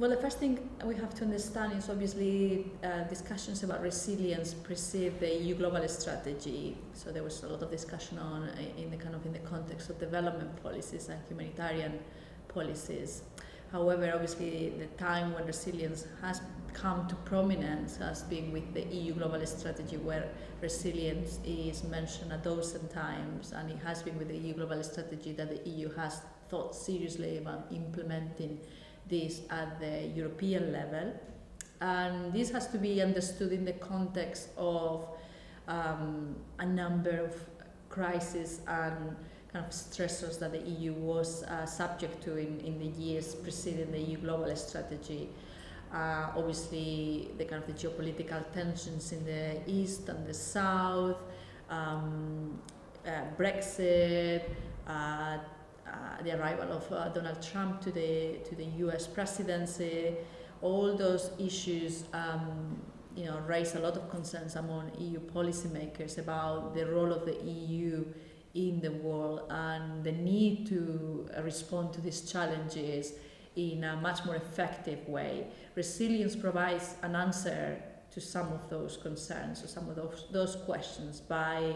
Well, the first thing we have to understand is obviously uh, discussions about resilience precede the EU global strategy. So there was a lot of discussion on uh, in the kind of in the context of development policies and humanitarian policies. However, obviously, the time when resilience has come to prominence has been with the EU global strategy, where resilience is mentioned a dozen times, and it has been with the EU global strategy that the EU has thought seriously about implementing this at the European level. And this has to be understood in the context of um, a number of crises and kind of stressors that the EU was uh, subject to in, in the years preceding the EU global strategy. Uh, obviously, the kind of the geopolitical tensions in the east and the south, um, uh, Brexit, uh, the arrival of uh, Donald Trump to the to the U.S. presidency, all those issues, um, you know, raise a lot of concerns among EU policymakers about the role of the EU in the world and the need to respond to these challenges in a much more effective way. Resilience provides an answer to some of those concerns or some of those, those questions by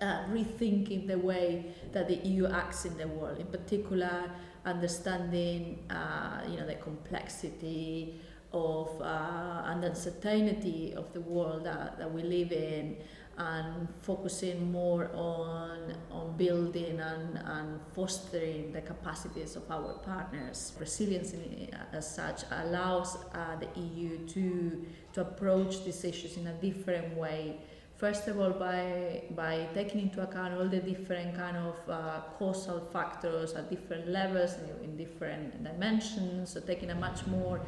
uh, rethinking the way that the EU acts in the world, in particular understanding uh, you know, the complexity of uh, and uncertainty of the world that, that we live in and focusing more on, on building and, and fostering the capacities of our partners. Resilience in, as such allows uh, the EU to, to approach these issues in a different way First of all, by, by taking into account all the different kind of uh, causal factors at different levels, in, different dimensions, so taking a much more,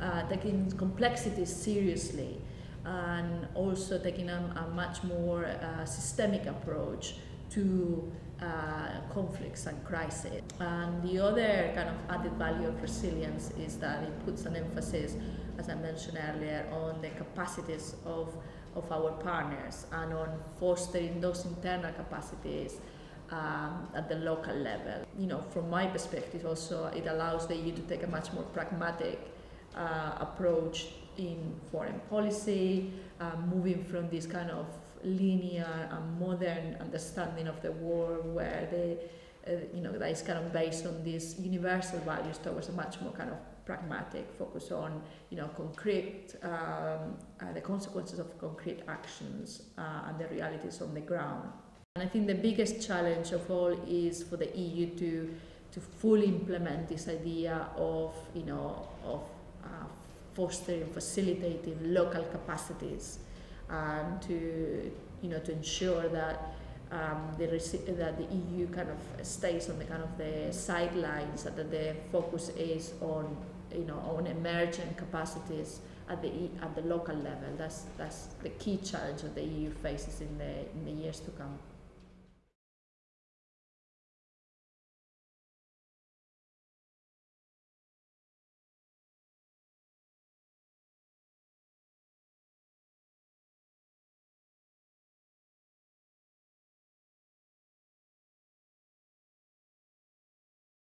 uh, taking complexity seriously, and also taking a, a much more uh, systemic approach to uh, conflicts and crises. And the other kind of added value of resilience is that it puts an emphasis, as I mentioned earlier, on the capacities of of our partners and on fostering those internal capacities um, at the local level. You know, from my perspective also, it allows the EU to take a much more pragmatic uh, approach in foreign policy, uh, moving from this kind of linear and modern understanding of the world where the uh, you know, that is kind of based on these universal values towards a much more kind of pragmatic, focus on, you know, concrete, um, uh, the consequences of concrete actions uh, and the realities on the ground. And I think the biggest challenge of all is for the EU to, to fully implement this idea of, you know, of uh, fostering, facilitating local capacities um, to, you know, to ensure that um, the that the EU kind of stays on the kind of the sidelines, that the focus is on you know on emerging capacities at the at the local level. That's that's the key challenge that the EU faces in the in the years to come.